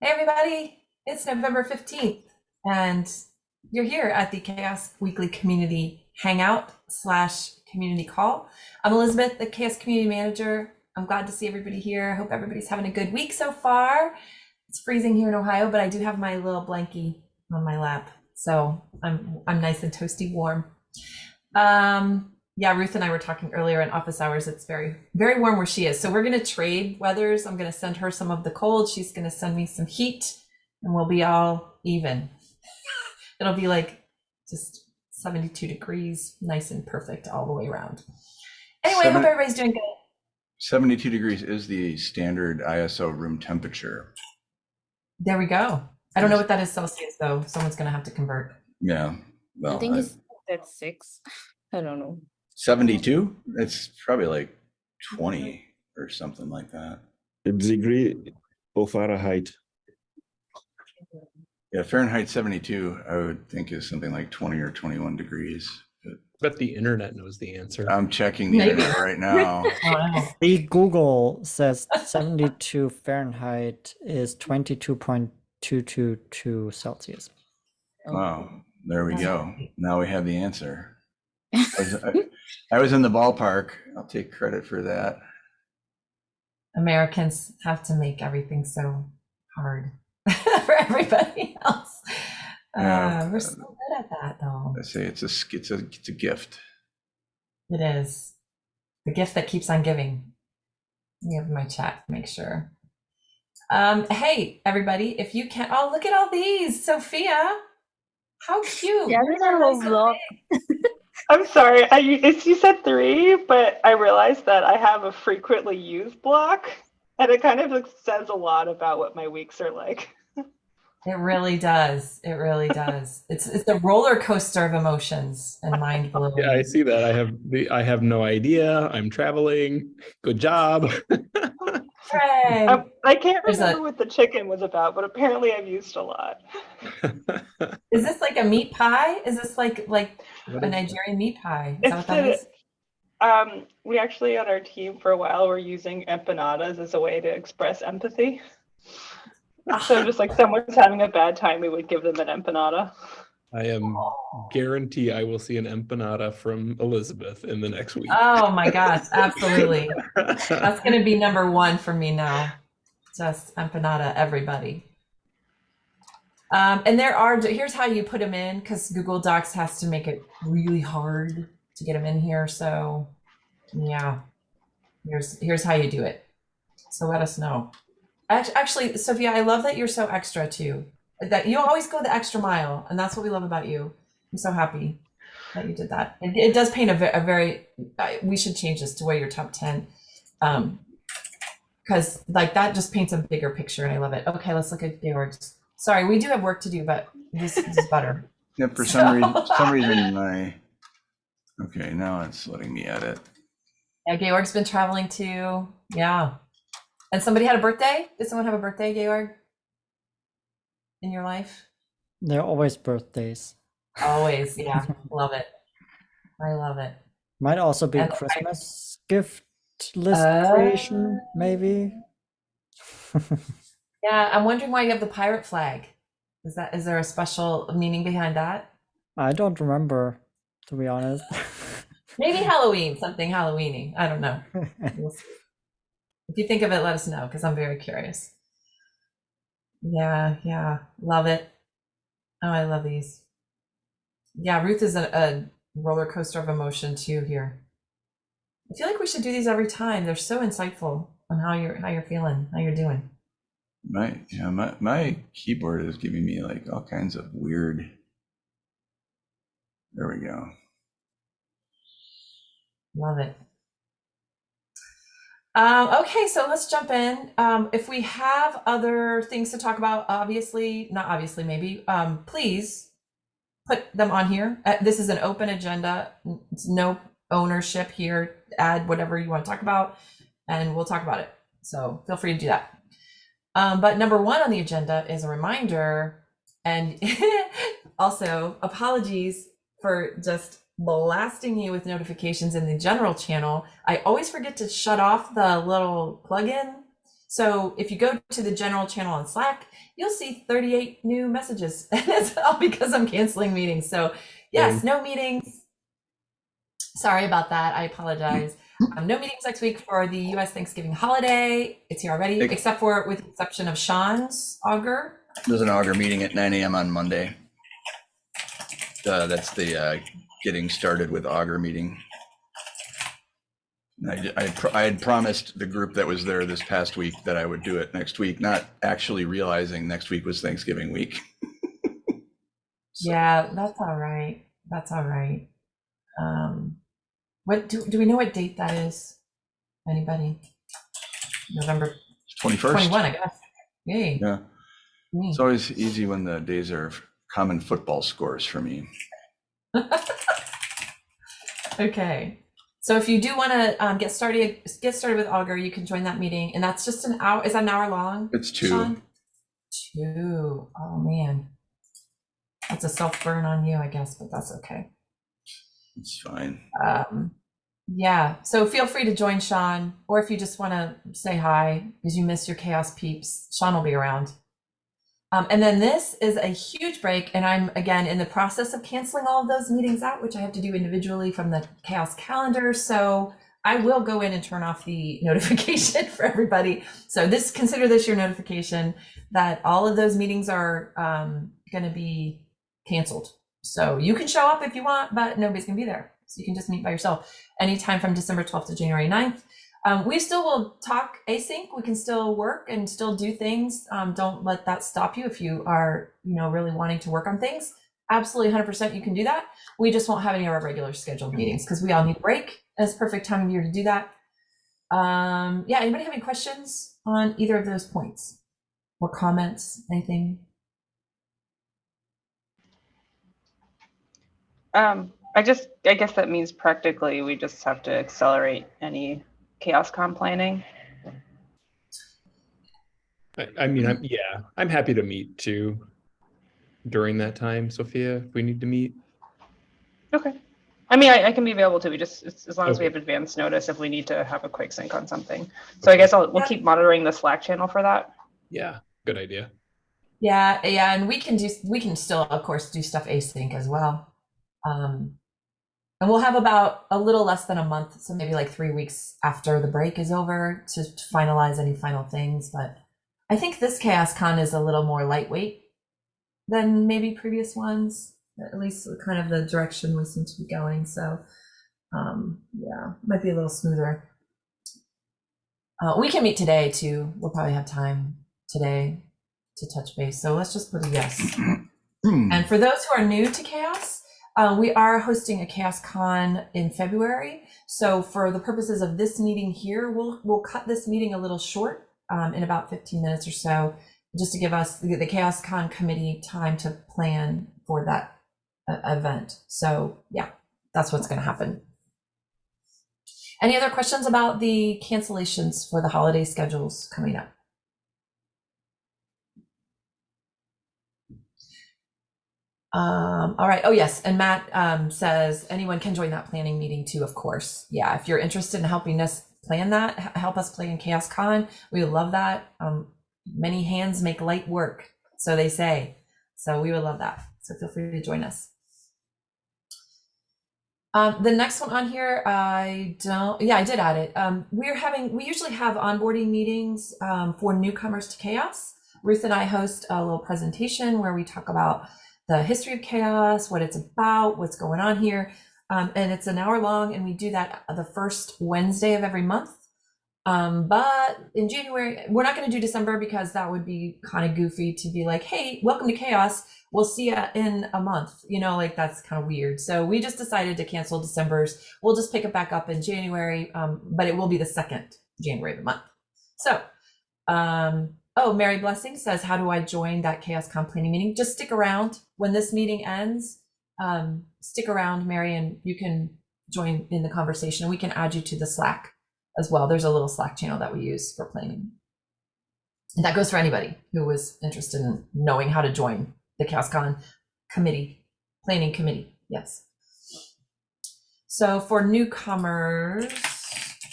Hey, everybody. It's November 15th, and you're here at the Chaos Weekly Community Hangout slash community call. I'm Elizabeth, the Chaos Community Manager. I'm glad to see everybody here. I hope everybody's having a good week so far. It's freezing here in Ohio, but I do have my little blankie on my lap, so I'm I'm nice and toasty warm. Um, yeah, Ruth and I were talking earlier in office hours. It's very, very warm where she is. So we're going to trade weathers. I'm going to send her some of the cold. She's going to send me some heat and we'll be all even. It'll be like just 72 degrees, nice and perfect all the way around. Anyway, I hope everybody's doing good. 72 degrees is the standard ISO room temperature. There we go. I don't know what that is Celsius though. Someone's going to have to convert. Yeah. Well, I think I- it's at six. I don't know. 72? It's probably like 20 or something like that. degree or Fahrenheit. Yeah, Fahrenheit 72, I would think is something like 20 or 21 degrees. But the internet knows the answer. I'm checking the Maybe. internet right now. Oh. The Google says 72 Fahrenheit is 22.222 Celsius. Wow, there we go. Now we have the answer. I was, I- I was in the ballpark. I'll take credit for that. Americans have to make everything so hard for everybody else. Yeah. Uh, we're so good at that, though. I say it's a, it's a, it's a gift. It is the gift that keeps on giving. You have my chat, make sure. Um, hey, everybody, if you can, oh, look at all these, Sophia. How cute. Yeah, Yours these are are all so vlog. big. I'm sorry. I it's, you said three, but I realized that I have a frequently used block, and it kind of like, says a lot about what my weeks are like. It really does. It really does. It's it's a roller coaster of emotions and mind blowing. Yeah, I see that. I have the I have no idea. I'm traveling. Good job. Hooray. I, I can't There's a- remember what the chicken was about, but apparently I've used a lot. Is this like a meat pie? Is this like like What a is- Nigerian meat pie? Is that what It's that the- is? Um, we actually on our team for a while were using empanadas as a way to express empathy. So just like someone's having a bad time, we would give them an empanada. I am guarantee I will see an empanada from Elizabeth in the next week. Oh my gosh, absolutely. That's gonna be number one for me now. Just empanada, everybody. Um, and there are here's how you put them in because Google Docs has to make it really hard to get them in here. So yeah, here's here's how you do it. So let us know. Actually, Sophia, I love that you're so extra too. That you always go the extra mile, and that's what we love about you. I'm so happy that you did that. It, it does paint a, a very. I- We should change this to where you're top ten, um, because like that just paints a bigger picture, and I love it. Okay, let's look at Georg's. Sorry, we do have work to do, but this, this is better. Yeah, for some reason, some reason my, okay, now it's letting me edit. Yeah, Georg's been traveling too. Yeah, and somebody had a birthday. Did someone have a birthday, Georg? In your life? They're always birthdays. Always, yeah, love it. I love it. Might also be And I- Christmas gift list Uh, creation, maybe. Yeah, I'm wondering why you have the pirate flag. Is that is there a special meaning behind that? I don't remember, to be honest. Maybe Halloween, something Halloweeny. I don't know. If you think of it, let us know because I'm very curious. Yeah, yeah, love it. Oh, I love these. Yeah, Ruth is a, a roller coaster of emotion too here. I feel like we should do these every time. They're so insightful on how you're how you're feeling, how you're doing. My, yeah, my, my keyboard is giving me like all kinds of weird. There we go. Love it. Um, okay, so let's jump in. Um, if we have other things to talk about, obviously, not obviously, maybe, um, please put them on here. Uh, this is an open agenda. It's no ownership here. Add whatever you want to talk about, and we'll talk about it. So feel free to do that. Um, but number one on the agenda is a reminder, and also apologies for just blasting you with notifications in the general channel. I always forget to shut off the little plugin So if you go to the general channel on Slack, you'll see 38 new messages. And it's all because I'm canceling meetings. So yes, no meetings. Sorry about that. I apologize. Um, no meetings next week for the U.S. Thanksgiving holiday. It's here already, except for with the exception of Sean's augur. There's an Augur meeting at nine AM on Monday. Uh, that's the, uh, getting started with Augur meeting. I, I, I had promised the group that was there this past week that I would do it next week, not actually realizing next week was Thanksgiving week. So- Yeah, that's all right. That's all right. Um, what do, do we know what date that is? Anybody? November Twenty-first. 21, I guess. Yay. Yeah, me. it's always easy when the days are common football scores for me. Okay. So if you do want to um, get started, get started with Augur, you can join that meeting, and that's just an hour. Is that an hour long? It's two. Sean? Two. Oh man, that's a self burn on you, I guess, but that's okay. It's fine. Um, yeah. So feel free to join Sean, or if you just want to say hi because you miss your chaos peeps, Sean will be around. Um, and then this is a huge break, and I'm again in the process of canceling all of those meetings out, which I have to do individually from the chaos calendar. So I will go in and turn off the notification for everybody. So this consider this your notification that all of those meetings are um, going to be canceled. So you can show up if you want, but nobody's going to be there. So you can just meet by yourself anytime from December 12th to January 9th. Um, we still will talk async. We can still work and still do things. Um, don't let that stop you if you are, you know, really wanting to work on things. Absolutely 100% you can do that. We just won't have any of our regular scheduled meetings because we all need a break. And it's perfect time of year to do that. Um, yeah, anybody have any questions on either of those points or comments, anything? Um, I just, I guess that means practically we just have to accelerate any chaos com planning. I, I mean, I'm, yeah, I'm happy to meet too during that time, Sophia, if we need to meet. Okay. I mean, I, I can be available too. We just, as, as long as we have advance notice if we need to have a quick sync on something. So I guess I'll, we'll Yeah. keep monitoring the Slack channel for that. Yeah, good idea. Yeah, yeah, and we can do we can still, of course, do stuff async as well. Um, and we'll have about a little less than a month, so maybe like three weeks after the break is over to, to finalize any final things. But I think this Chaos Con is a little more lightweight than maybe previous ones. At least kind of the direction we seem to be going. So, um, yeah, might be a little smoother. Uh, we can meet today too. We'll probably have time today to touch base. So let's just put a yes. And for those who are new to Chaos, uh, we are hosting a Chaos Con in February. So for the purposes of this meeting here, we'll we'll cut this meeting a little short um, in about 15 minutes or so, just to give us the, the Chaos Con committee time to plan for that uh, event. So yeah, that's what's going to happen. Any other questions about the cancellations for the holiday schedules coming up? Um, all right. Oh, yes. And Matt um, says anyone can join that planning meeting too, of course. Yeah. If you're interested in helping us plan that, help us plan Chaos Con, we love that. Um, many hands make light work, so they say. So we would love that. So feel free to join us. Um, the next one on here, I don't, yeah, I did add it. Um, we're having, we usually have onboarding meetings um, for newcomers to chaos. Ruth and I host a little presentation where we talk about the history of chaos, what it's about, what's going on here. Um, and it's an hour long, and we do that the first Wednesday of every month. Um, but in January, we're not going to do December because that would be kind of goofy to be like, hey, welcome to chaos. We'll see you in a month. You know, like that's kind of weird. So we just decided to cancel December's. We'll just pick it back up in January, um, but it will be the second January of the month. So, um, oh, Mary Blessing says, how do I join that Chaos Con planning meeting? Just stick around when this meeting ends. Um, stick around, Mary, and you can join in the conversation. We can add you to the Slack as well. There's a little Slack channel that we use for planning. And that goes for anybody who was interested in knowing how to join the ChaosCon committee, planning committee. Yes. So for newcomers,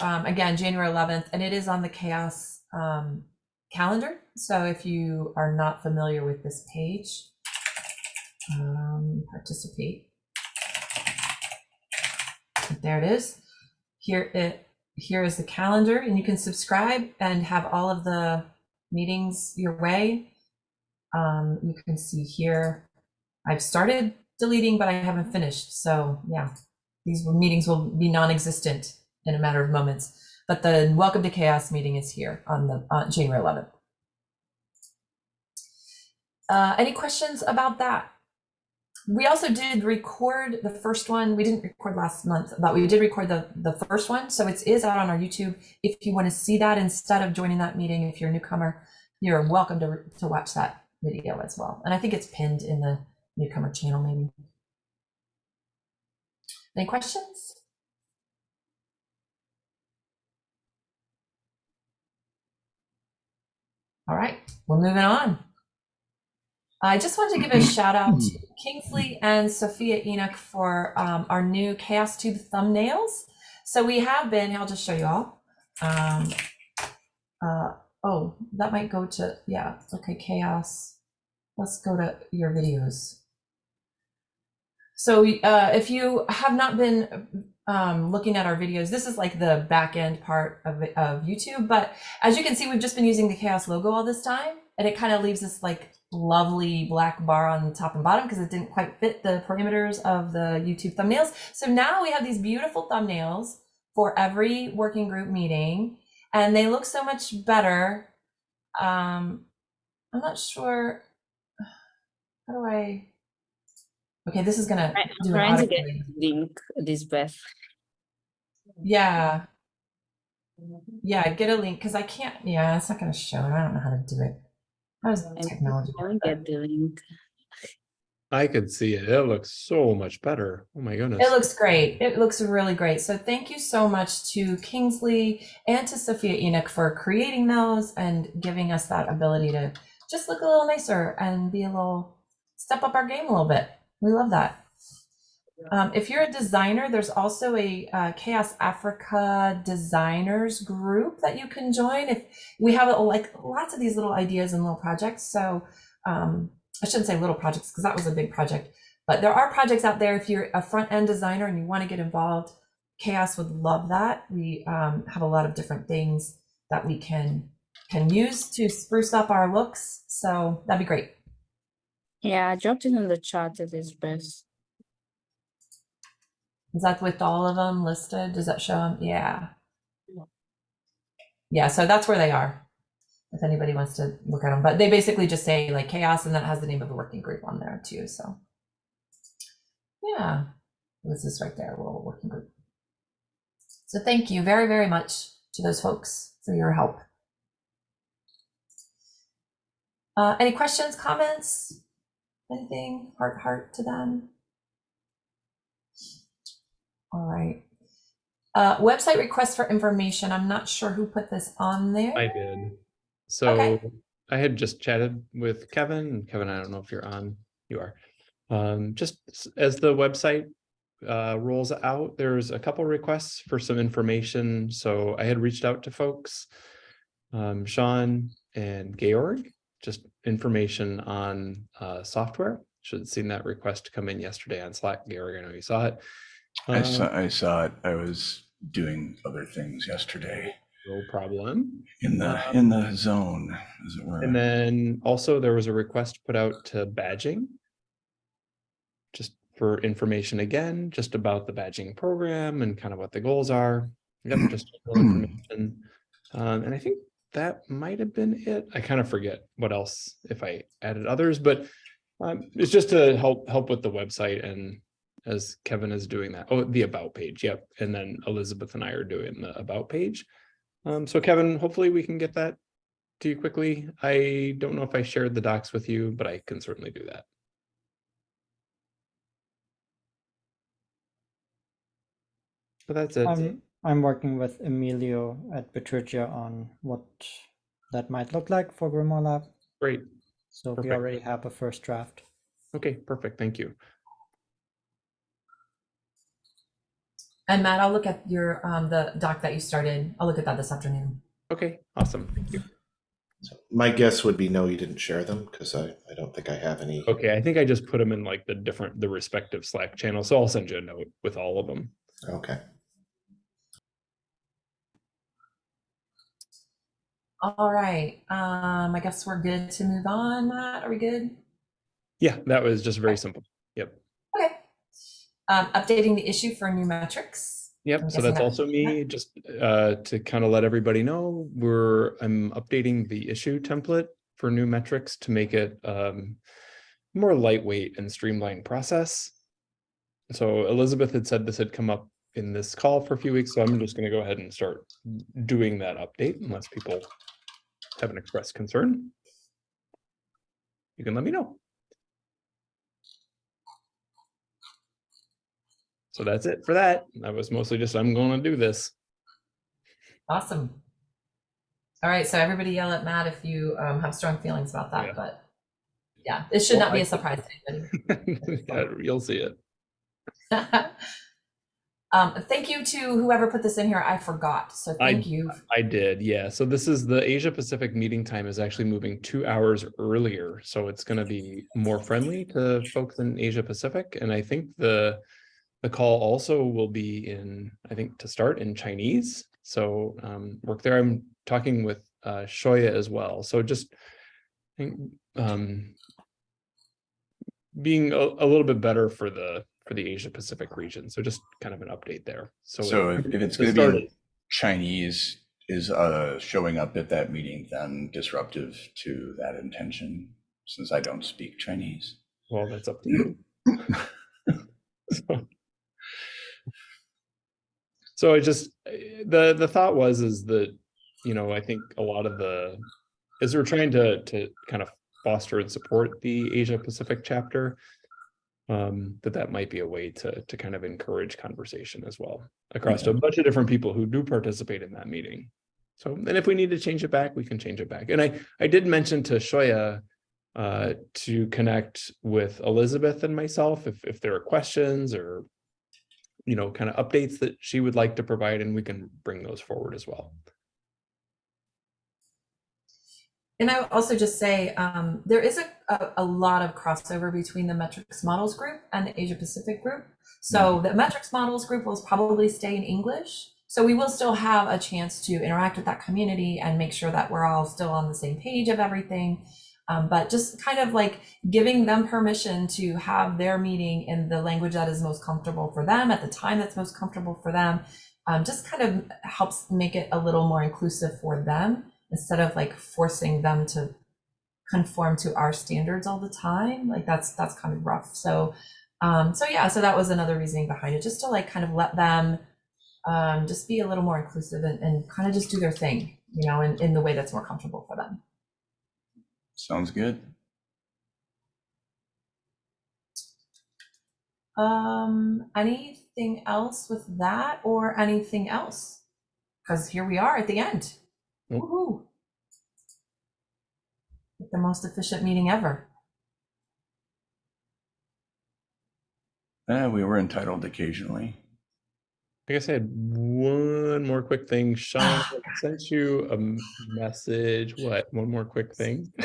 um, again, January 11th, and it is on the Chaos um, calendar. So if you are not familiar with this page, um, participate. There it is. Here it here is the calendar, and you can subscribe and have all of the meetings your way. Um, you can see here, I've started deleting, but I haven't finished. So yeah, these meetings will be non-existent in a matter of moments. But the Welcome to Chaos meeting is here on the on January 11th. Uh, any questions about that? We also did record the first one. We didn't record last month, but we did record the, the first one. So it is out on our YouTube. If you want to see that instead of joining that meeting, if you're a newcomer, you're welcome to, to watch that video as well. And I think it's pinned in the newcomer channel, maybe. Any questions? All right, we're moving on. I just wanted to give a shout out to Kingsley and Sophia Enoch for um, our new Chaos Tube thumbnails. So we have been, I'll just show you all. Um, uh, oh, that might go to, yeah, okay, Chaos. Let's go to your videos. So uh, if you have not been um, looking at our videos, this is like the back end part of, of YouTube. But as you can see, we've just been using the Chaos logo all this time. And it kind of leaves this like lovely black bar on the top and bottom because it didn't quite fit the parameters of the YouTube thumbnails. So now we have these beautiful thumbnails for every working group meeting and they look so much better. Um, I'm not sure. How do I? Okay, this is gonna I- I'm do an trying to get autocomplete. link this Beth. Yeah, yeah, get a link because I can't. Yeah, it's not gonna show. I don't know how to do it. How does I'm technology trying get the link. I could see it. It looks so much better. Oh my goodness. It looks great. It looks really great. So thank you so much to Kingsley and to Sophia Enoch for creating those and giving us that ability to just look a little nicer and be a little step up our game a little bit. We love that. Um, if you're a designer, there's also a uh, Chaos Africa designers group that you can join. If we have like lots of these little ideas and little projects, so um, I shouldn't say little projects because that was a big project, but there are projects out there. If you're a front end designer and you want to get involved, Chaos would love that. We um, have a lot of different things that we can can use to spruce up our looks. So that'd be great. Yeah, I dropped it in the chat, Elizabeth. Is that with all of them listed? Does that show them? Yeah. Yeah, so that's where they are. If anybody wants to look at them, but they basically just say like chaos and that has the name of the working group on there too. So yeah, this is right there, a little working group. So thank you very, very much to those folks for your help. Uh, any questions, comments, anything, heart, heart to them? All right. Uh, website request for information. I'm not sure who put this on there. I did. So Okay. I had just chatted with Kevin. Kevin, I don't know if you're on. You are. Um, just as the website uh, rolls out, there's a couple requests for some information. So I had reached out to folks, um, Sean and Georg, just information on uh, software. Should have seen that request come in yesterday on Slack. Gary, I know you saw it. I Um, saw, I saw it. I was doing other things yesterday No problem. in the, Um, in the zone, as it were. And then also there was a request put out to badging. Just for information again, just about the badging program and kind of what the goals are. Yep, just information. Um, and I think that might have been it. I kind of forget what else if I added others, but um, it's just to help help with the website and as Kevin is doing that. Oh, the about page. Yep. And then Elizabeth and I are doing the about page. Um, so Kevin, hopefully we can get that to you quickly. I don't know if I shared the docs with you, but I can certainly do that. But that's it. I'm I'm working with Emilio at Bitergia on what that might look like for Grimoire Lab. Great. So we already have a first draft. Okay, perfect. Thank you. And Matt, I'll look at your um, the doc that you started. I'll look at that this afternoon. Okay, awesome. Thank you. So my guess would be no, you didn't share them because I, I don't think I have any. Okay, I think I just put them in like the different, the respective Slack channels. So I'll send you a note with all of them. Okay. All right. Um, I guess we're good to move on, Matt. Are we good? Yeah, that was just very simple. Yep. Okay. Um, updating the issue for new metrics. Yep, so that's also me, just uh, to kind of let everybody know, we're, I'm updating the issue template for new metrics to make it um, more lightweight and streamlined process. So Elizabeth had said this had come up in this call for a few weeks, so I'm just gonna go ahead and start doing that update unless people have an expressed concern. You can let me know. So that's it for that. That was mostly just, I'm gonna do this. Awesome. All right. So everybody yell at Matt if you um, have strong feelings about that. Yeah. But yeah, it should Well, not be I- a surprise to anybody. Yeah, You'll see it. um, thank you to whoever put this in here. I forgot. So I- thank you. I did, yeah. So this is the Asia Pacific meeting time is actually moving two hours earlier. So it's gonna be more friendly to folks in Asia Pacific. And I think the the call also will be in, I think, to start in Chinese. So um, work there. I'm talking with uh, Xiaoya as well. So just I think, um, being a, a little bit better for the for the Asia Pacific region. So just kind of an update there. So, So if, if it's going to be Chinese, is uh, showing up at that meeting then disruptive to that intention? Since I don't speak Chinese. Well, that's up to you. so, so I just the the thought was is that you know I think a lot of the as we're trying to to kind of foster and support the Asia Pacific chapter, um, that that might be a way to to kind of encourage conversation as well across a bunch of different people who do participate in that meeting. So, and if we need to change it back, we can change it back. And I I did mention to Xiaoya uh, to connect with Elizabeth and myself if, if there are questions or, you know, kind of updates that she would like to provide, and we can bring those forward as well. And I would also just say um, there is a, a, a lot of crossover between the metrics models group and the Asia Pacific group. So the metrics models group will probably stay in English. So we will still have a chance to interact with that community and make sure that we're all still on the same page of everything. Um, but just kind of like giving them permission to have their meeting in the language that is most comfortable for them at the time that's most comfortable for them um, just kind of helps make it a little more inclusive for them instead of like forcing them to conform to our standards all the time like that's that's kind of rough. So um so yeah so that was another reasoning behind it just to like kind of let them um just be a little more inclusive and, and kind of just do their thing you know in, in the way that's more comfortable for them. Sounds good. um anything else with that or anything else? Because here we are at the end Nope. The most efficient meeting ever Eh, we were entitled occasionally. I guess I had one more quick thing. Sean I sent you a message. What? One more quick thing.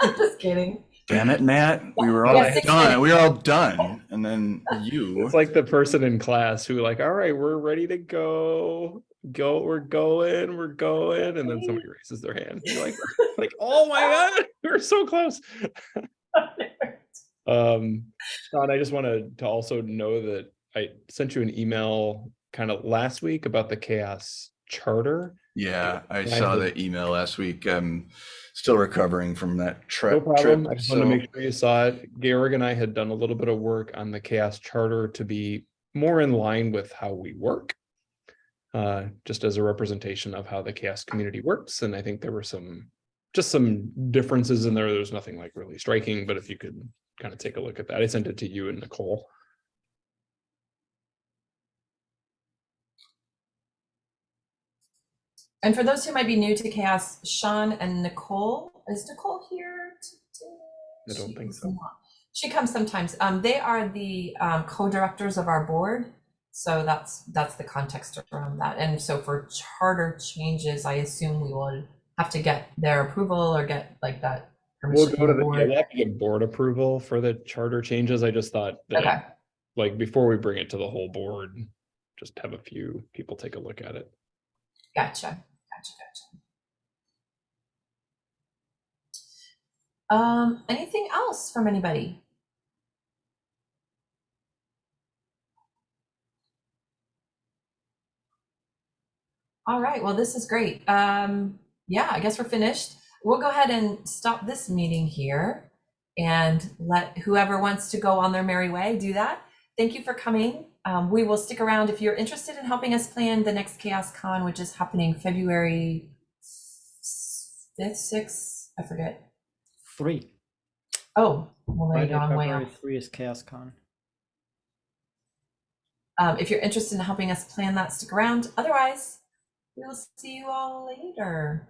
i'm just kidding Damn it, Matt. We were all Yeah, done. We were all done. And then you. It's like the person in class who like, all right, we're ready to go. Go, we're going, we're going, and then somebody raises their hand. You're like, like, oh my god, we're so close. Um, Sean, I just wanted to also know that I sent you an email kind of last week about the chaos charter. Yeah, I I saw had- the email last week. I'm still recovering from that tri- No trip. problem. I just want to make sure you saw it. Georg and I had done a little bit of work on the chaos charter to be more in line with how we work. Uh, just as a representation of how the chaos community works. And I think there were some, just some differences in there. There's nothing like really striking, but if you could kind of take a look at that, I sent it to you and Nicole. And for those who might be new to Chaos, Sean and Nicole, is Nicole here today? I don't think so. not. She comes sometimes. Um, they are the um, co-directors of our board. So that's that's the context around that. And so for charter changes, I assume we will have to get their approval or get like that We'll go to the, yeah, board. we'll have to get board approval for the charter changes. I just thought that, Okay, like, before we bring it to the whole board, just have a few people take a look at it. Gotcha, gotcha, gotcha. Um, anything else from anybody? All right, well, this is great. Um, yeah, I guess we're finished. We'll go ahead and stop this meeting here and let whoever wants to go on their merry way do that. Thank you for coming. Um, we will stick around if you're interested in helping us plan the next Chaos Con, which is happening February 5th, 6th, I forget. Three. Oh, well, there you Friday, go, I'm way February off. three is Chaos Con. Um, if you're interested in helping us plan that, stick around. Otherwise, we will see you all later.